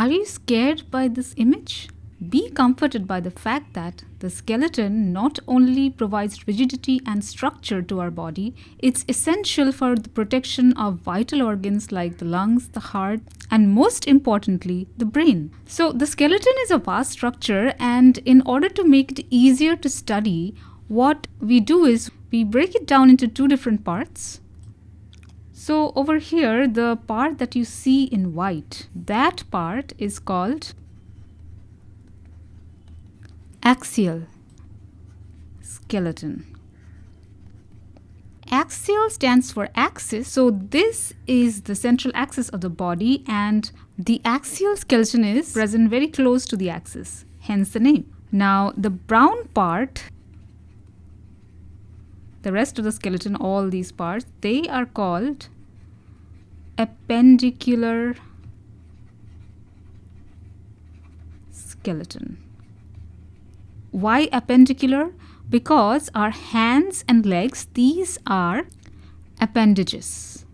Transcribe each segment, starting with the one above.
Are you scared by this image? Be comforted by the fact that the skeleton not only provides rigidity and structure to our body, it's essential for the protection of vital organs like the lungs, the heart, and most importantly, the brain. So, the skeleton is a vast structure, and in order to make it easier to study, what we do is we break it down into two different parts. So over here, the part that you see in white, that part is called Axial skeleton. Axial stands for axis, so this is the central axis of the body and the axial skeleton is present very close to the axis, hence the name. Now the brown part, the rest of the skeleton, all these parts, they are called appendicular skeleton. Why appendicular? Because our hands and legs, these are appendages.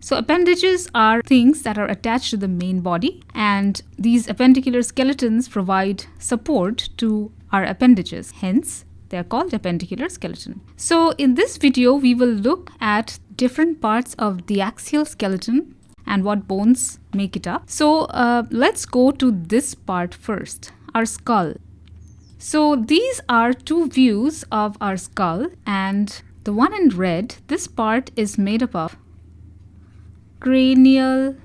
So appendages are things that are attached to the main body and these appendicular skeletons provide support to our appendages. Hence, they are called appendicular skeleton. So in this video, we will look at different parts of the axial skeleton and what bones make it up. So uh, let's go to this part first, our skull. So these are two views of our skull and the one in red, this part is made up of cranial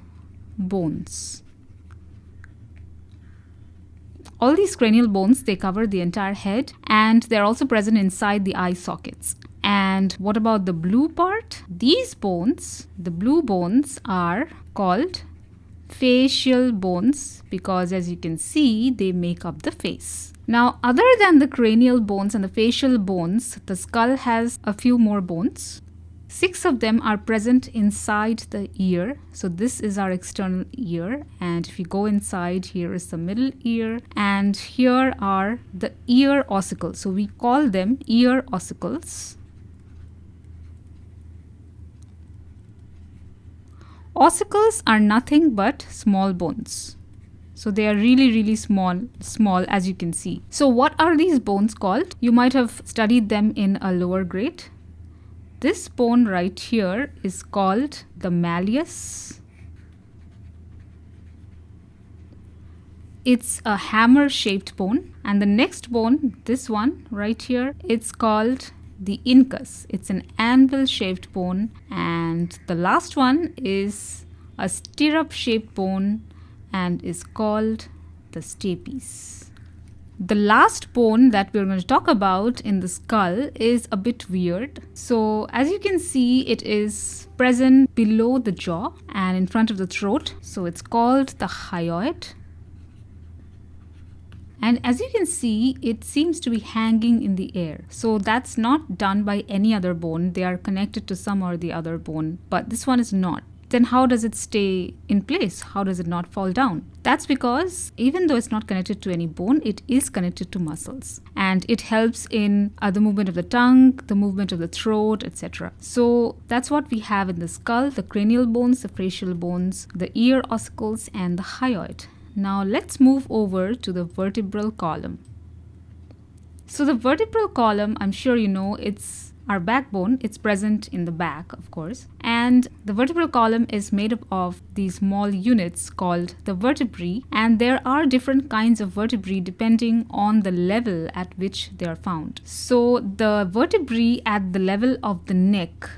bones. All these cranial bones, they cover the entire head and they're also present inside the eye sockets. And what about the blue part? These bones, the blue bones are called facial bones because as you can see, they make up the face. Now, other than the cranial bones and the facial bones, the skull has a few more bones. Six of them are present inside the ear. So this is our external ear. And if you go inside, here is the middle ear. And here are the ear ossicles. So we call them ear ossicles. Ossicles are nothing but small bones. So they are really, really small, small as you can see. So what are these bones called? You might have studied them in a lower grade. This bone right here is called the malleus. It's a hammer shaped bone. And the next bone, this one right here, it's called the incus. It's an anvil shaped bone. And the last one is a stirrup shaped bone and is called the stapes. The last bone that we're going to talk about in the skull is a bit weird. So as you can see, it is present below the jaw and in front of the throat. So it's called the hyoid. And as you can see, it seems to be hanging in the air. So that's not done by any other bone. They are connected to some or the other bone, but this one is not. Then how does it stay in place? How does it not fall down? That's because even though it's not connected to any bone, it is connected to muscles. And it helps in uh, the movement of the tongue, the movement of the throat, etc. So that's what we have in the skull, the cranial bones, the facial bones, the ear ossicles, and the hyoid. Now let's move over to the vertebral column. So the vertebral column, I'm sure you know, it's our backbone. It's present in the back, of course. And the vertebral column is made up of these small units called the vertebrae. And there are different kinds of vertebrae depending on the level at which they are found. So the vertebrae at the level of the neck,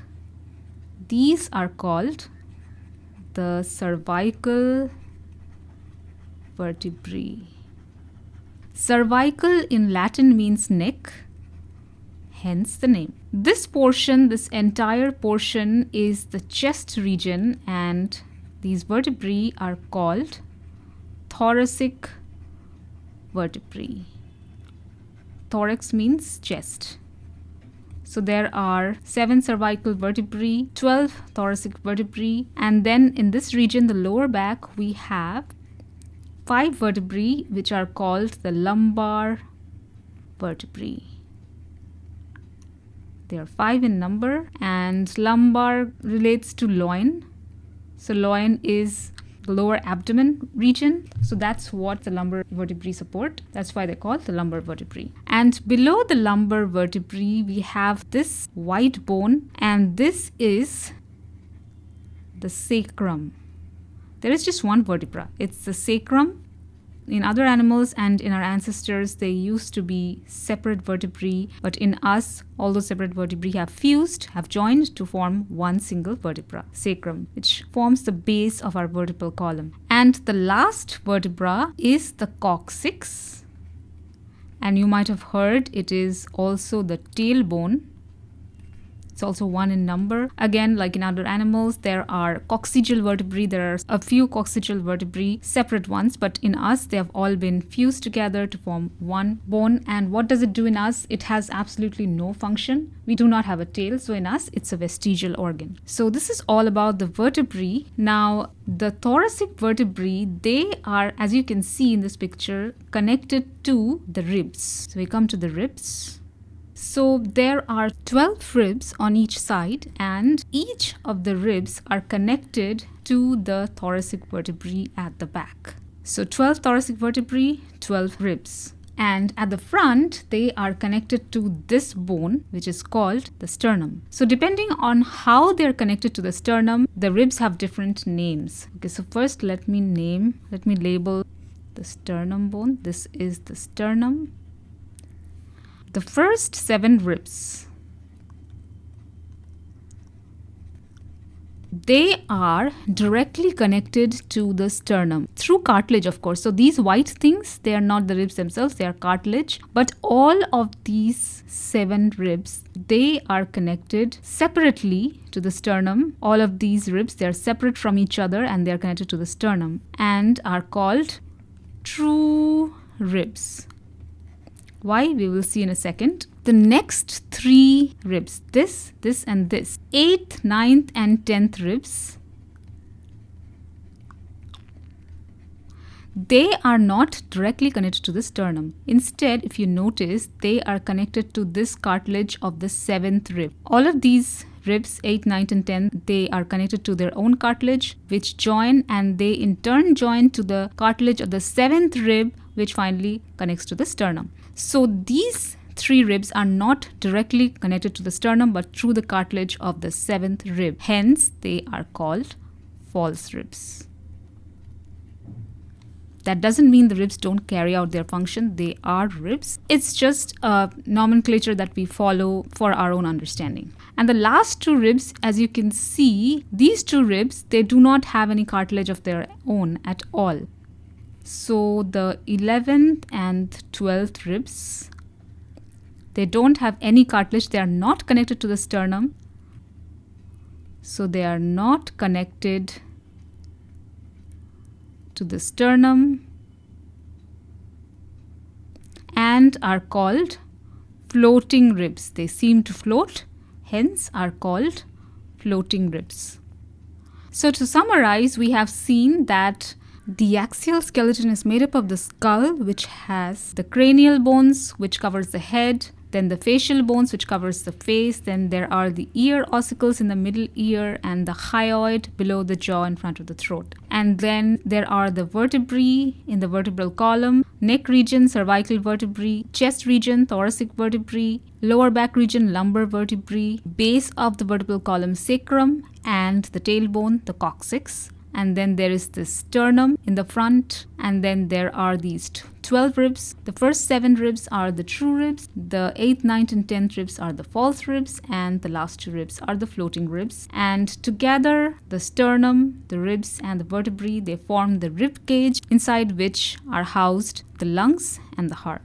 these are called the cervical vertebrae. Cervical in Latin means neck, hence the name. This portion, this entire portion is the chest region and these vertebrae are called thoracic vertebrae. Thorax means chest. So there are 7 cervical vertebrae, 12 thoracic vertebrae and then in this region, the lower back, we have five vertebrae which are called the lumbar vertebrae. There are five in number and lumbar relates to loin. So loin is the lower abdomen region. So that's what the lumbar vertebrae support. That's why they're called the lumbar vertebrae. And below the lumbar vertebrae, we have this white bone, and this is the sacrum. There is just one vertebra. It's the sacrum in other animals and in our ancestors, they used to be separate vertebrae, but in us, all those separate vertebrae have fused, have joined to form one single vertebra, sacrum, which forms the base of our vertebral column. And the last vertebra is the coccyx. And you might have heard it is also the tailbone it's also one in number. Again, like in other animals, there are coccygeal vertebrae. There are a few coccygeal vertebrae, separate ones, but in us, they have all been fused together to form one bone. And what does it do in us? It has absolutely no function. We do not have a tail, so in us, it's a vestigial organ. So this is all about the vertebrae. Now, the thoracic vertebrae, they are, as you can see in this picture, connected to the ribs. So we come to the ribs. So there are 12 ribs on each side and each of the ribs are connected to the thoracic vertebrae at the back. So 12 thoracic vertebrae, 12 ribs. And at the front, they are connected to this bone, which is called the sternum. So depending on how they're connected to the sternum, the ribs have different names. Okay, so first let me name, let me label the sternum bone. This is the sternum the first seven ribs. They are directly connected to the sternum through cartilage, of course. So these white things, they are not the ribs themselves, they are cartilage. But all of these seven ribs, they are connected separately to the sternum. All of these ribs, they are separate from each other and they are connected to the sternum and are called true ribs. Why? We will see in a second. The next three ribs, this, this and this, 8th, ninth, and 10th ribs, they are not directly connected to the sternum. Instead, if you notice, they are connected to this cartilage of the 7th rib. All of these ribs 8 9 and 10 they are connected to their own cartilage which join and they in turn join to the cartilage of the 7th rib which finally connects to the sternum so these three ribs are not directly connected to the sternum but through the cartilage of the seventh rib. Hence, they are called false ribs. That doesn't mean the ribs don't carry out their function. They are ribs. It's just a nomenclature that we follow for our own understanding. And the last two ribs, as you can see, these two ribs, they do not have any cartilage of their own at all. So the 11th and 12th ribs, they don't have any cartilage. They are not connected to the sternum. So they are not connected to the sternum and are called floating ribs. They seem to float, hence are called floating ribs. So to summarize, we have seen that the axial skeleton is made up of the skull, which has the cranial bones, which covers the head, then the facial bones which covers the face then there are the ear ossicles in the middle ear and the hyoid below the jaw in front of the throat. And then there are the vertebrae in the vertebral column neck region cervical vertebrae chest region thoracic vertebrae lower back region lumbar vertebrae base of the vertebral column sacrum and the tailbone the coccyx and then there is the sternum in the front and then there are these 12 ribs. The first seven ribs are the true ribs the 8th 9th and 10th ribs are the false ribs and the last two ribs are the floating ribs. And together the sternum the ribs and the vertebrae they form the rib cage inside which are housed the lungs and the heart